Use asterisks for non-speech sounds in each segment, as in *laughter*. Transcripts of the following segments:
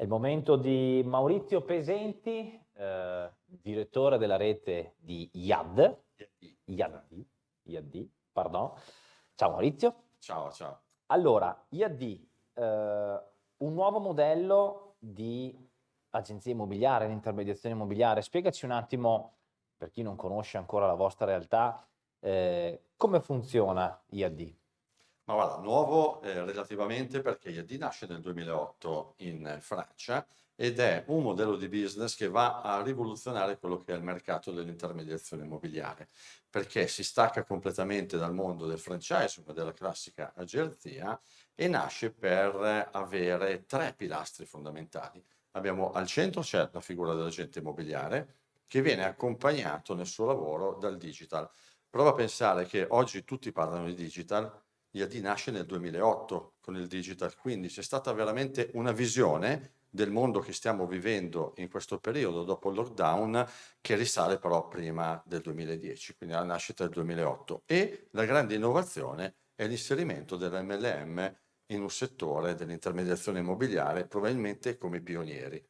È il momento di Maurizio Pesenti, eh, direttore della rete di IAD. IAD, IAD, pardon. Ciao Maurizio. Ciao, ciao. Allora, IAD, eh, un nuovo modello di agenzia immobiliare, di intermediazione immobiliare. Spiegaci un attimo, per chi non conosce ancora la vostra realtà, eh, come funziona IAD? Ma guarda, nuovo eh, relativamente perché IAD nasce nel 2008 in Francia ed è un modello di business che va a rivoluzionare quello che è il mercato dell'intermediazione immobiliare, perché si stacca completamente dal mondo del franchise, della classica agenzia, e nasce per avere tre pilastri fondamentali. Abbiamo al centro c'è la figura dell'agente immobiliare, che viene accompagnato nel suo lavoro dal digital. Prova a pensare che oggi tutti parlano di digital, IAD nasce nel 2008 con il digital, quindi c'è stata veramente una visione del mondo che stiamo vivendo in questo periodo dopo il lockdown che risale però prima del 2010, quindi alla nascita del 2008 e la grande innovazione è l'inserimento dell'MLM in un settore dell'intermediazione immobiliare probabilmente come pionieri.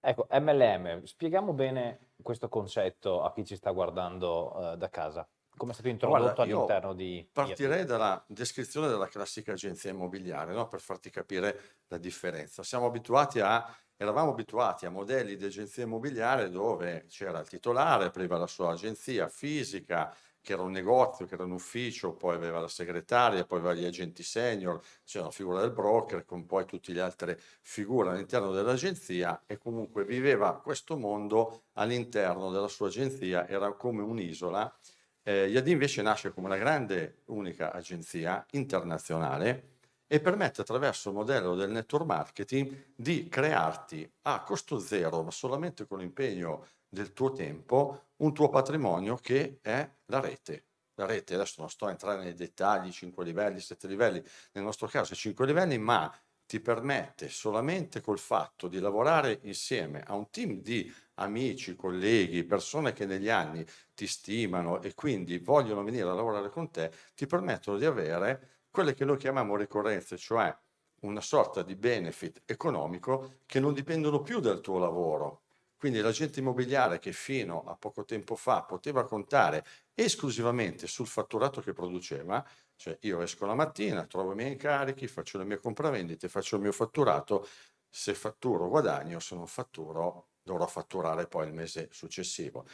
Ecco, MLM, spieghiamo bene questo concetto a chi ci sta guardando uh, da casa. Come è stato introdotto all'interno di... Partirei dalla descrizione della classica agenzia immobiliare, no? per farti capire la differenza. Siamo abituati a, eravamo abituati a modelli di agenzia immobiliare dove c'era il titolare, aveva la sua agenzia fisica, che era un negozio, che era un ufficio, poi aveva la segretaria, poi aveva gli agenti senior, c'era la figura del broker, con poi tutte le altre figure all'interno dell'agenzia e comunque viveva questo mondo all'interno della sua agenzia, era come un'isola eh, IAD invece nasce come una grande unica agenzia internazionale e permette attraverso il modello del network marketing di crearti a costo zero, ma solamente con l'impegno del tuo tempo, un tuo patrimonio che è la rete. La rete, adesso non sto a entrare nei dettagli, 5 livelli, 7 livelli, nel nostro caso 5 livelli, ma ti permette solamente col fatto di lavorare insieme a un team di amici, colleghi, persone che negli anni ti stimano e quindi vogliono venire a lavorare con te, ti permettono di avere quelle che noi chiamiamo ricorrenze, cioè una sorta di benefit economico che non dipendono più dal tuo lavoro. Quindi l'agente immobiliare che fino a poco tempo fa poteva contare esclusivamente sul fatturato che produceva, cioè io esco la mattina, trovo i miei incarichi, faccio le mie compravendite, faccio il mio fatturato, se fatturo guadagno, se non fatturo dovrò fatturare poi il mese successivo.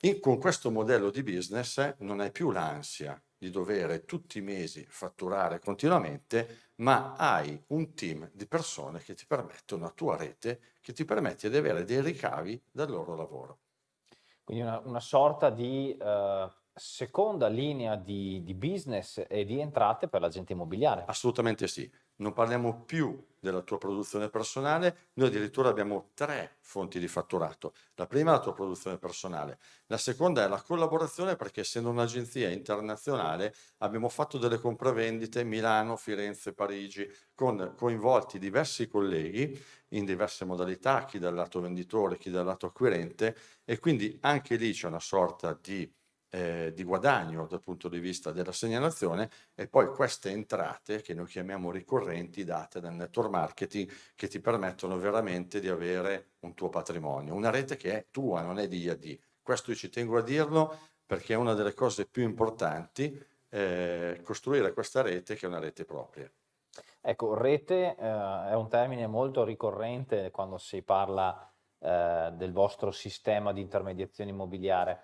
In, con questo modello di business non hai più l'ansia di dover tutti i mesi fatturare continuamente, ma hai un team di persone che ti permettono, una tua rete, che ti permette di avere dei ricavi dal loro lavoro. Quindi una, una sorta di uh, seconda linea di, di business e di entrate per l'agente immobiliare. Assolutamente sì non parliamo più della tua produzione personale, noi addirittura abbiamo tre fonti di fatturato. La prima è la tua produzione personale, la seconda è la collaborazione perché essendo un'agenzia internazionale abbiamo fatto delle compravendite Milano, Firenze, Parigi con coinvolti diversi colleghi in diverse modalità, chi dal lato venditore, chi dal lato acquirente e quindi anche lì c'è una sorta di eh, di guadagno dal punto di vista della segnalazione e poi queste entrate che noi chiamiamo ricorrenti date dal network marketing che ti permettono veramente di avere un tuo patrimonio, una rete che è tua, non è di IAD. Questo io ci tengo a dirlo perché è una delle cose più importanti eh, costruire questa rete che è una rete propria. Ecco, rete eh, è un termine molto ricorrente quando si parla eh, del vostro sistema di intermediazione immobiliare.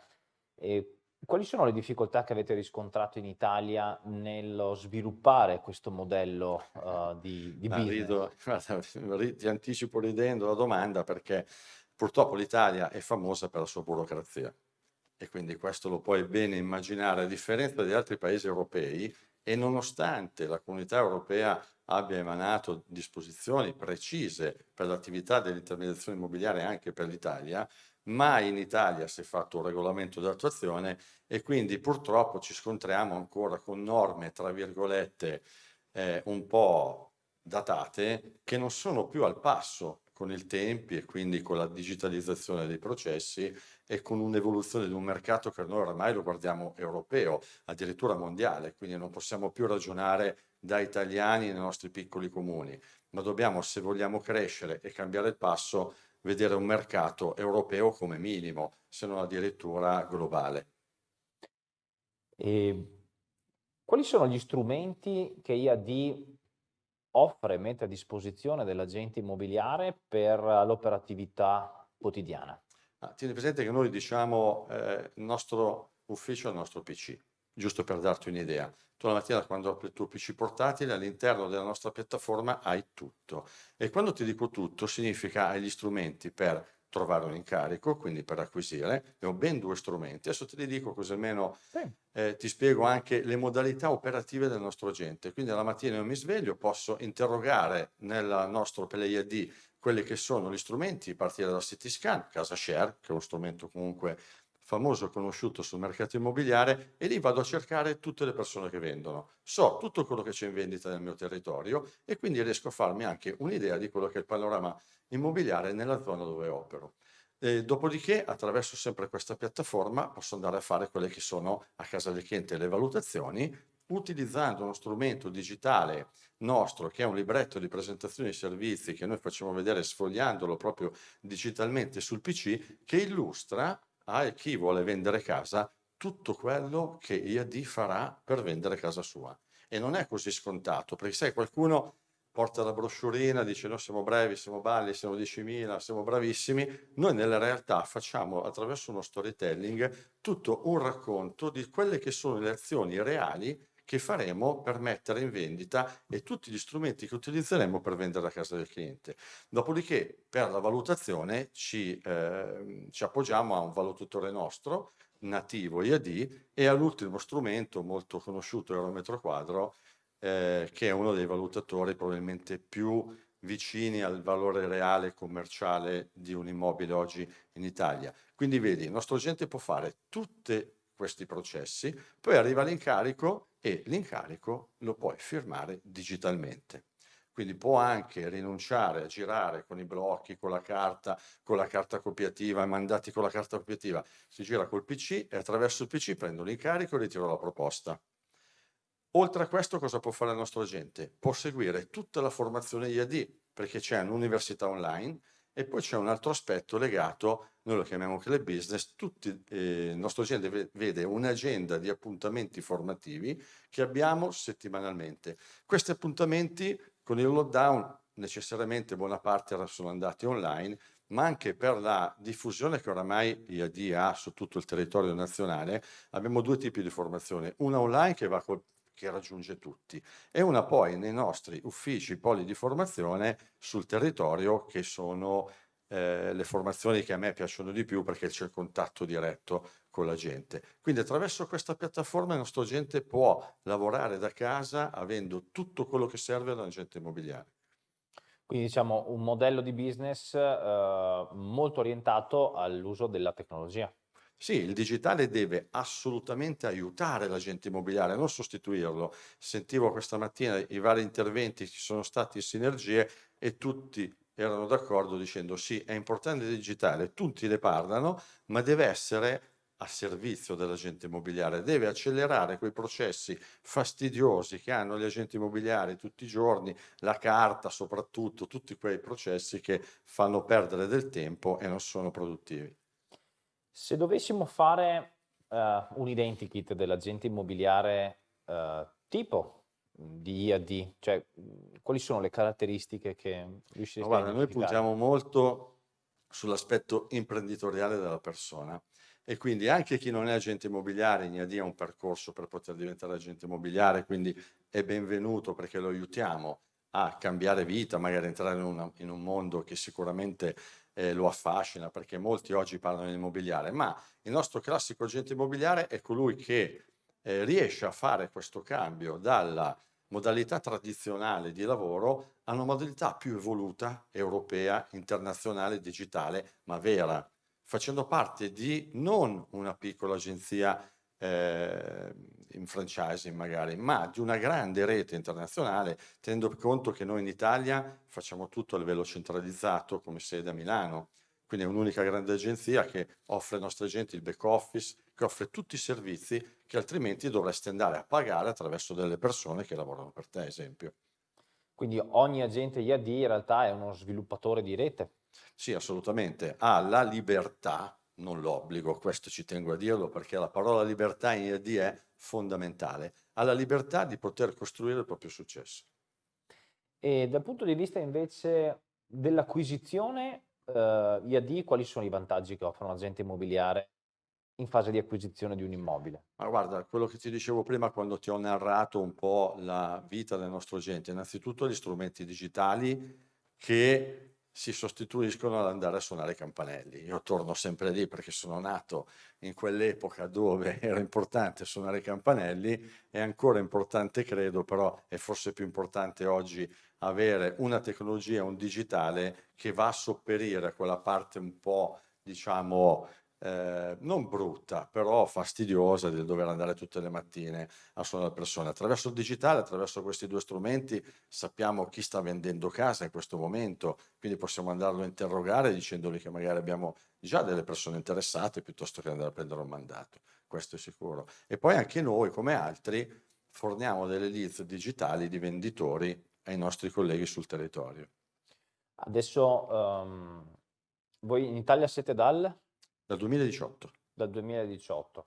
E quali sono le difficoltà che avete riscontrato in Italia nello sviluppare questo modello uh, *laughs* di, di business? Rido, guarda, ti anticipo ridendo la domanda perché purtroppo l'Italia è famosa per la sua burocrazia e quindi questo lo puoi bene immaginare a differenza di altri paesi europei e nonostante la comunità europea abbia emanato disposizioni precise per l'attività dell'intermediazione immobiliare anche per l'Italia, mai in Italia si è fatto un regolamento di attuazione e quindi purtroppo ci scontriamo ancora con norme, tra virgolette, eh, un po' datate che non sono più al passo con i tempi e quindi con la digitalizzazione dei processi e con un'evoluzione di un mercato che noi ormai lo guardiamo europeo, addirittura mondiale, quindi non possiamo più ragionare da italiani nei nostri piccoli comuni, ma dobbiamo, se vogliamo crescere e cambiare il passo, vedere un mercato europeo come minimo, se non addirittura globale. E quali sono gli strumenti che IAD offre e mette a disposizione dell'agente immobiliare per l'operatività quotidiana? Ah, tieni presente che noi diciamo eh, il nostro ufficio è il nostro PC, giusto per darti un'idea. Tu la mattina quando apri il tuo PC portatile all'interno della nostra piattaforma hai tutto e quando ti dico tutto significa hai gli strumenti per trovare un incarico, quindi per acquisire, ne ho ben due strumenti, adesso te li dico così almeno sì. eh, ti spiego anche le modalità operative del nostro agente, quindi alla mattina io mi sveglio, posso interrogare nel nostro PlayID quelli che sono gli strumenti, partire da CityScan, Casa Share, che è uno strumento comunque famoso e conosciuto sul mercato immobiliare e lì vado a cercare tutte le persone che vendono. So tutto quello che c'è in vendita nel mio territorio e quindi riesco a farmi anche un'idea di quello che è il panorama immobiliare nella zona dove opero. E dopodiché, attraverso sempre questa piattaforma, posso andare a fare quelle che sono a casa del cliente le valutazioni, utilizzando uno strumento digitale nostro, che è un libretto di presentazione di servizi che noi facciamo vedere sfogliandolo proprio digitalmente sul PC, che illustra a chi vuole vendere casa tutto quello che IAD farà per vendere casa sua. E non è così scontato, perché sai, qualcuno porta la broschurina, dice noi siamo brevi, siamo balli, siamo 10.000, siamo bravissimi. Noi nella realtà facciamo attraverso uno storytelling tutto un racconto di quelle che sono le azioni reali che faremo per mettere in vendita e tutti gli strumenti che utilizzeremo per vendere la casa del cliente. Dopodiché per la valutazione ci, eh, ci appoggiamo a un valutatore nostro nativo IAD e all'ultimo strumento molto conosciuto Eurometro Quadro eh, che è uno dei valutatori probabilmente più vicini al valore reale commerciale di un immobile oggi in Italia. Quindi vedi, il nostro agente può fare tutti questi processi, poi arriva l'incarico e l'incarico lo puoi firmare digitalmente. Quindi può anche rinunciare a girare con i blocchi, con la carta, con la carta copiativa, mandati con la carta copiativa. Si gira col PC e attraverso il PC prendo l'incarico e ritiro la proposta. Oltre a questo cosa può fare il nostro agente? Può seguire tutta la formazione IAD perché c'è un'università online e poi c'è un altro aspetto legato, noi lo chiamiamo club business, tutti, eh, il nostro agente vede un'agenda di appuntamenti formativi che abbiamo settimanalmente. Questi appuntamenti con il lockdown necessariamente buona parte sono andati online, ma anche per la diffusione che oramai IAD ha su tutto il territorio nazionale, abbiamo due tipi di formazione, una online che va col che raggiunge tutti e una poi nei nostri uffici poli di formazione sul territorio che sono eh, le formazioni che a me piacciono di più perché c'è il contatto diretto con la gente. Quindi attraverso questa piattaforma il nostro agente può lavorare da casa avendo tutto quello che serve all'agente immobiliare. Quindi diciamo un modello di business eh, molto orientato all'uso della tecnologia. Sì, il digitale deve assolutamente aiutare l'agente immobiliare, non sostituirlo. Sentivo questa mattina i vari interventi, ci sono stati sinergie e tutti erano d'accordo dicendo sì, è importante il digitale, tutti ne parlano, ma deve essere a servizio dell'agente immobiliare, deve accelerare quei processi fastidiosi che hanno gli agenti immobiliari tutti i giorni, la carta soprattutto, tutti quei processi che fanno perdere del tempo e non sono produttivi. Se dovessimo fare uh, un identikit dell'agente immobiliare uh, tipo di IAD, cioè quali sono le caratteristiche che riuscireste no, guarda, a Noi puntiamo molto sull'aspetto imprenditoriale della persona e quindi anche chi non è agente immobiliare in IAD ha un percorso per poter diventare agente immobiliare, quindi è benvenuto perché lo aiutiamo a cambiare vita, magari entrare in, una, in un mondo che sicuramente eh, lo affascina, perché molti oggi parlano di immobiliare, ma il nostro classico agente immobiliare è colui che eh, riesce a fare questo cambio dalla modalità tradizionale di lavoro a una modalità più evoluta, europea, internazionale, digitale, ma vera, facendo parte di non una piccola agenzia eh, in franchising magari, ma di una grande rete internazionale, tenendo conto che noi in Italia facciamo tutto a livello centralizzato come sede a Milano, quindi è un'unica grande agenzia che offre ai nostri agenti il back office, che offre tutti i servizi che altrimenti dovresti andare a pagare attraverso delle persone che lavorano per te, esempio. Quindi ogni agente IAD in realtà è uno sviluppatore di rete? Sì, assolutamente. Ha la libertà, non l'obbligo, questo ci tengo a dirlo perché la parola libertà in IAD è fondamentale, ha la libertà di poter costruire il proprio successo. E dal punto di vista invece dell'acquisizione eh, IAD, quali sono i vantaggi che offre un agente immobiliare in fase di acquisizione di un immobile? Ma guarda, quello che ti dicevo prima quando ti ho narrato un po' la vita del nostro agente, innanzitutto gli strumenti digitali che si sostituiscono all'andare a suonare i campanelli. Io torno sempre lì perché sono nato in quell'epoca dove *laughs* era importante suonare i campanelli, è ancora importante credo, però è forse più importante oggi avere una tecnologia, un digitale che va a sopperire a quella parte un po' diciamo eh, non brutta, però fastidiosa del dover andare tutte le mattine a suonare le persone. Attraverso il digitale, attraverso questi due strumenti, sappiamo chi sta vendendo casa in questo momento, quindi possiamo andarlo a interrogare dicendogli che magari abbiamo già delle persone interessate piuttosto che andare a prendere un mandato, questo è sicuro. E poi anche noi, come altri, forniamo delle leads digitali di venditori ai nostri colleghi sul territorio. Adesso um, voi in Italia siete dal? Dal 2018. Dal 2018.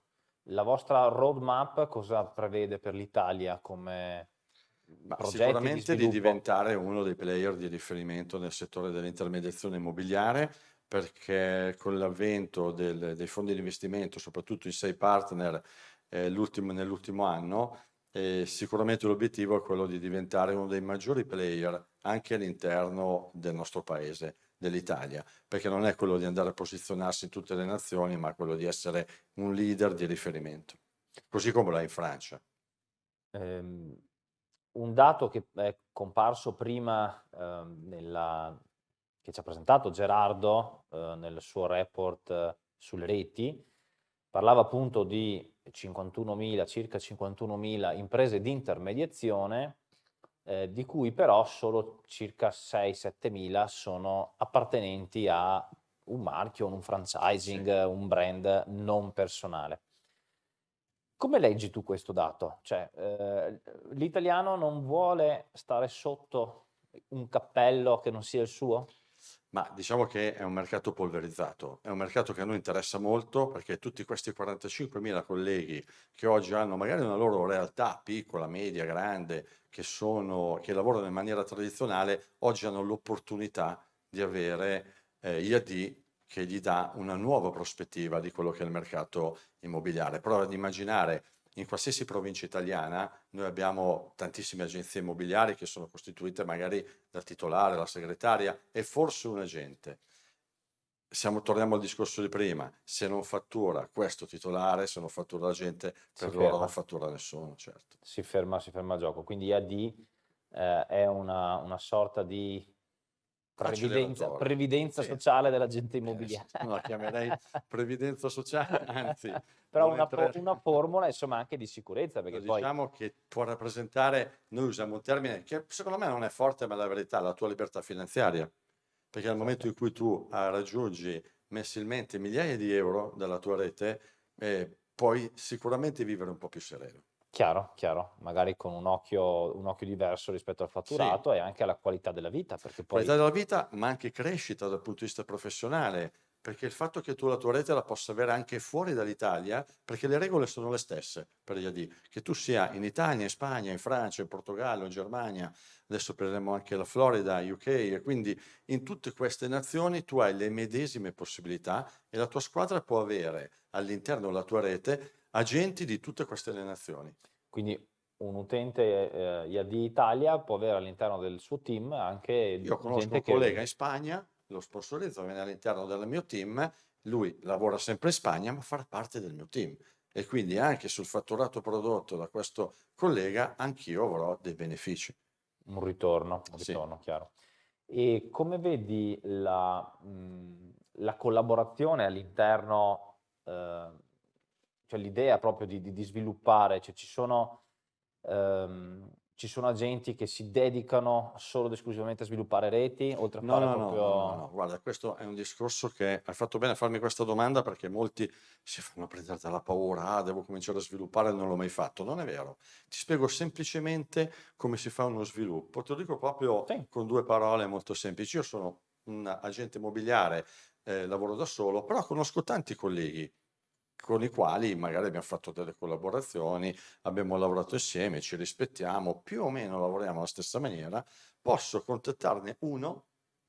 La vostra roadmap cosa prevede per l'Italia come Ma sicuramente di, di, diventare uno dei player di riferimento nel settore dell'intermediazione immobiliare perché con l'avvento dei fondi di investimento, soprattutto i sei partner eh, nell'ultimo anno, eh, sicuramente l'obiettivo è quello di diventare uno dei maggiori player anche all'interno del nostro paese dell'Italia, perché non è quello di andare a posizionarsi in tutte le nazioni, ma quello di essere un leader di riferimento, così come è in Francia. Um, un dato che è comparso prima uh, nella, che ci ha presentato Gerardo uh, nel suo report uh, sulle reti, parlava appunto di 51.000, circa 51.000 imprese di intermediazione eh, di cui però solo circa 6-7 mila sono appartenenti a un marchio, un franchising, sì. un brand non personale. Come leggi tu questo dato? Cioè, eh, l'italiano non vuole stare sotto un cappello che non sia il suo? Ma diciamo che è un mercato polverizzato, è un mercato che a noi interessa molto perché tutti questi 45.000 colleghi che oggi hanno magari una loro realtà piccola, media, grande, che, sono, che lavorano in maniera tradizionale, oggi hanno l'opportunità di avere eh, IAD che gli dà una nuova prospettiva di quello che è il mercato immobiliare. Prova ad immaginare in qualsiasi provincia italiana noi abbiamo tantissime agenzie immobiliari che sono costituite magari dal titolare, la segretaria e forse un agente. Siamo, torniamo al discorso di prima, se non fattura questo titolare, se non fattura l'agente, per si loro ferma. non fattura nessuno, certo. Si ferma, si ferma il gioco, quindi AD eh, è una, una sorta di Previdenza, previdenza sì. sociale dell'agente immobiliare. Eh, non la chiamerei *laughs* previdenza sociale, anzi. *laughs* Però una, entrare... una, formula insomma anche di sicurezza. Perché poi... Diciamo che può rappresentare, noi usiamo un termine che secondo me non è forte, ma è la verità, la tua libertà finanziaria. Perché nel momento in cui tu ah, raggiungi mensilmente migliaia di euro dalla tua rete, eh, puoi sicuramente vivere un po' più sereno. Chiaro, chiaro, magari con un occhio, un occhio diverso rispetto al fatturato sì. e anche alla qualità della vita. Perché poi... Qualità della vita, ma anche crescita dal punto di vista professionale, perché il fatto che tu la tua rete la possa avere anche fuori dall'Italia, perché le regole sono le stesse per gli AD, che tu sia in Italia, in Spagna, in Francia, in Portogallo, in Germania, adesso prenderemo anche la Florida, UK, e quindi in tutte queste nazioni tu hai le medesime possibilità e la tua squadra può avere all'interno della tua rete agenti di tutte queste nazioni. Quindi un utente eh, IAD Italia può avere all'interno del suo team anche Io conosco un collega in Spagna, lo sponsorizzo, viene all'interno del mio team, lui lavora sempre in Spagna ma farà parte del mio team e quindi anche sul fatturato prodotto da questo collega anch'io avrò dei benefici. Un ritorno, un ritorno sì. chiaro. E come vedi la, mh, la collaborazione all'interno eh, cioè l'idea proprio di, di, di sviluppare, cioè ci sono, ehm, ci sono agenti che si dedicano solo ed esclusivamente a sviluppare reti, oltre a No, fare no, proprio... no, no, no, guarda, questo è un discorso che hai fatto bene a farmi questa domanda perché molti si fanno prendere dalla paura, ah, devo cominciare a sviluppare, non l'ho mai fatto. Non è vero. Ti spiego semplicemente come si fa uno sviluppo. Te lo dico proprio Sì, con due parole molto semplici. Io sono un agente immobiliare, eh, lavoro da solo, però conosco tanti colleghi con i quali magari abbiamo fatto delle collaborazioni, abbiamo lavorato insieme, ci rispettiamo, più o meno lavoriamo alla stessa maniera, posso contattarne uno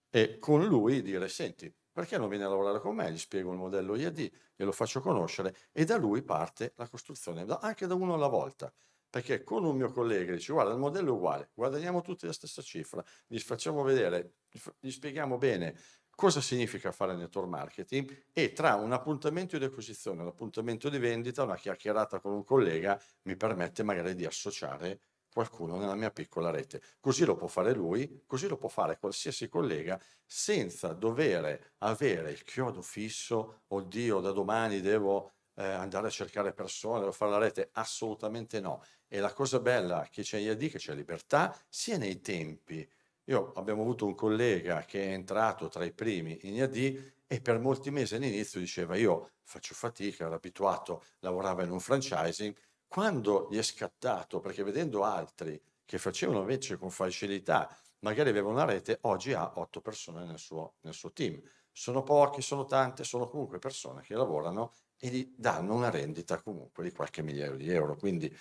e con lui dire, senti, perché non vieni a lavorare con me? Gli spiego il modello IAD, glielo faccio conoscere e da lui parte la costruzione, anche da uno alla volta. Perché con un mio collega dice, guarda, il modello è uguale, guadagniamo tutti la stessa cifra, gli facciamo vedere, gli spieghiamo bene cosa significa fare network marketing e tra un appuntamento di acquisizione, un appuntamento di vendita, una chiacchierata con un collega mi permette magari di associare qualcuno nella mia piccola rete. Così lo può fare lui, così lo può fare qualsiasi collega senza dover avere il chiodo fisso, oddio, da domani devo eh, andare a cercare persone, devo fare la rete. Assolutamente no. E la cosa bella che c'è IAD, che c'è libertà, sia nei tempi, io abbiamo avuto un collega che è entrato tra i primi in IAD e per molti mesi all'inizio diceva io faccio fatica, ero abituato, lavorava in un franchising. Quando gli è scattato, perché vedendo altri che facevano invece con facilità, magari aveva una rete, oggi ha otto persone nel suo, nel suo team. Sono pochi, sono tante, sono comunque persone che lavorano e gli danno una rendita comunque di qualche migliaio di euro. Quindi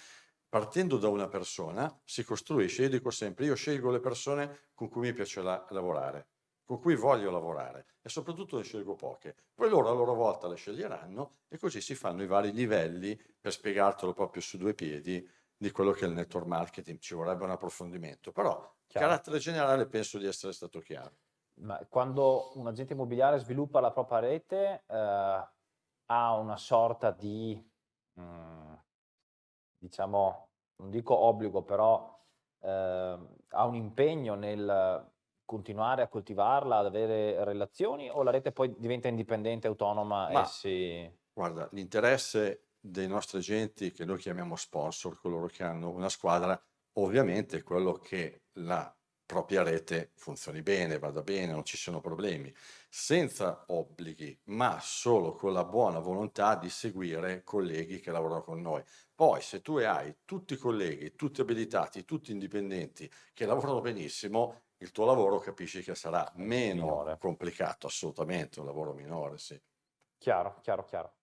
partendo da una persona si costruisce, io dico sempre, io scelgo le persone con cui mi piace la- lavorare, con cui voglio lavorare e soprattutto ne scelgo poche. Poi loro a loro volta le sceglieranno e così si fanno i vari livelli per spiegartelo proprio su due piedi di quello che è il network marketing. Ci vorrebbe un approfondimento, però chiaro. carattere generale penso di essere stato chiaro. Ma quando un agente immobiliare sviluppa la propria rete, eh, ha una sorta di, mm, diciamo, non dico obbligo, però eh, ha un impegno nel continuare a coltivarla, ad avere relazioni o la rete poi diventa indipendente, autonoma e Ma si... Guarda, l'interesse dei nostri agenti, che noi chiamiamo sponsor, coloro che hanno una squadra, ovviamente è quello che la propria rete funzioni bene, vada bene, non ci siano problemi, senza obblighi, ma solo con la buona volontà di seguire colleghi che lavorano con noi. Poi, se tu hai tutti i colleghi, tutti abilitati, tutti indipendenti, che lavorano benissimo, il tuo lavoro capisci che sarà meno Minore. complicato, assolutamente, un lavoro minore, sì. Chiaro, chiaro, chiaro.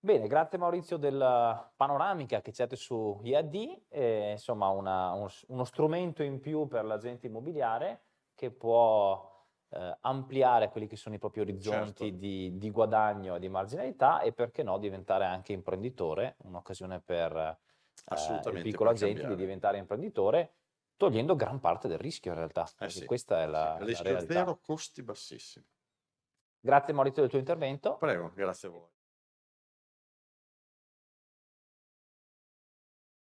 Bene, grazie Maurizio della panoramica che date su IAD, e, insomma una- uno, s- uno strumento in più per l'agente immobiliare che può eh, ampliare quelli che sono i propri orizzonti Certo. di, di guadagno e di marginalità e perché no diventare anche imprenditore, un'occasione per eh, il piccolo agente di diventare imprenditore, togliendo gran parte del rischio in realtà, Eh sì, questa è sì. la, la Rischio realtà. zero, costi bassissimi. Grazie Maurizio del tuo intervento. Prego, grazie a voi.